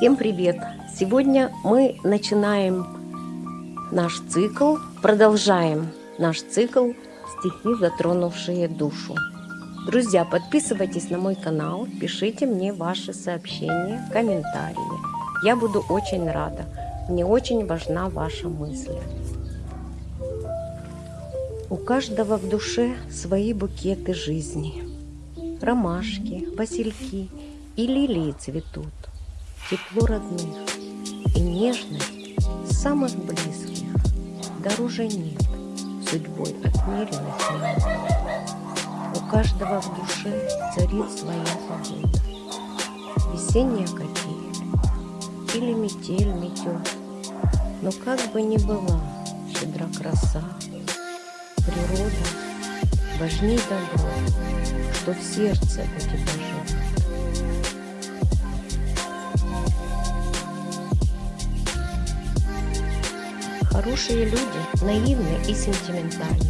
Всем привет! Сегодня мы начинаем наш цикл, продолжаем наш цикл «Стихи, затронувшие душу». Друзья, подписывайтесь на мой канал, пишите мне ваши сообщения, комментарии. Я буду очень рада. Мне очень важна ваша мысль. У каждого в душе свои букеты жизни. Ромашки, васильки и лилии цветут тепло родных и нежность самых близких дороже нет судьбой отмеренных минут. У каждого в душе царит своя погода. Весенняя капель или метель метет. Но как бы ни была щедра краса, природа важней добро, что в сердце у тебя живет. Хорошие люди наивны и сентиментальны.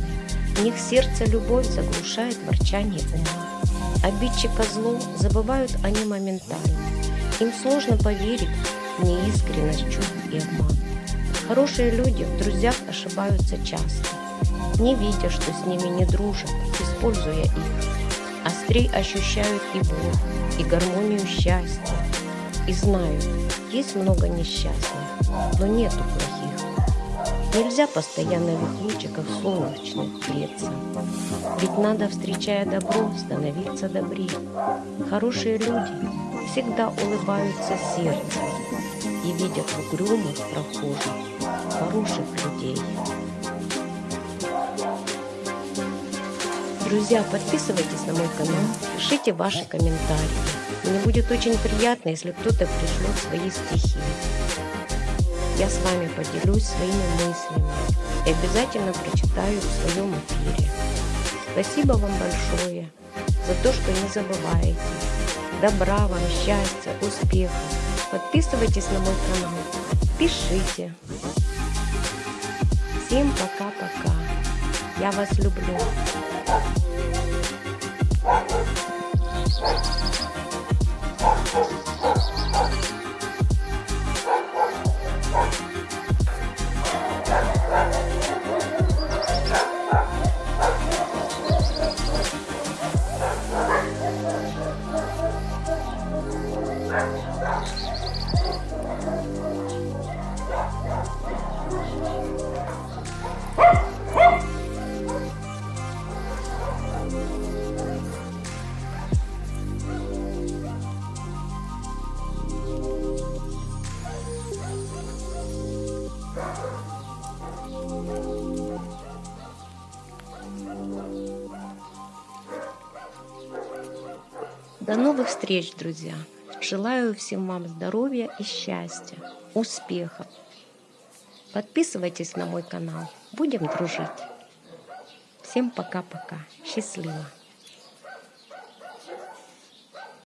В них сердце любовь заглушает ворчание ума. Обидчика зло забывают они моментально. Им сложно поверить в неискренность чувств и обман. Хорошие люди в друзьях ошибаются часто, не видя, что с ними не дружат, используя их. Острей ощущают и боль, и гармонию счастья. И знают, есть много несчастных, но нету плохих. Нельзя постоянно в лучиках солнечных греться. Ведь надо, встречая добро, становиться добрее. Хорошие люди всегда улыбаются сердцем и видят угрюмых прохожих хороших людей. Друзья, подписывайтесь на мой канал, пишите ваши комментарии. Мне будет очень приятно, если кто-то пришлет свои стихи я с вами поделюсь своими мыслями и обязательно прочитаю в своем эфире. Спасибо вам большое за то, что не забываете. Добра вам, счастья, успехов. Подписывайтесь на мой канал, пишите. Всем пока-пока. Я вас люблю. До новых встреч, друзья! Желаю всем вам здоровья и счастья, успехов. Подписывайтесь на мой канал. Будем дружить. Всем пока-пока. Счастливо.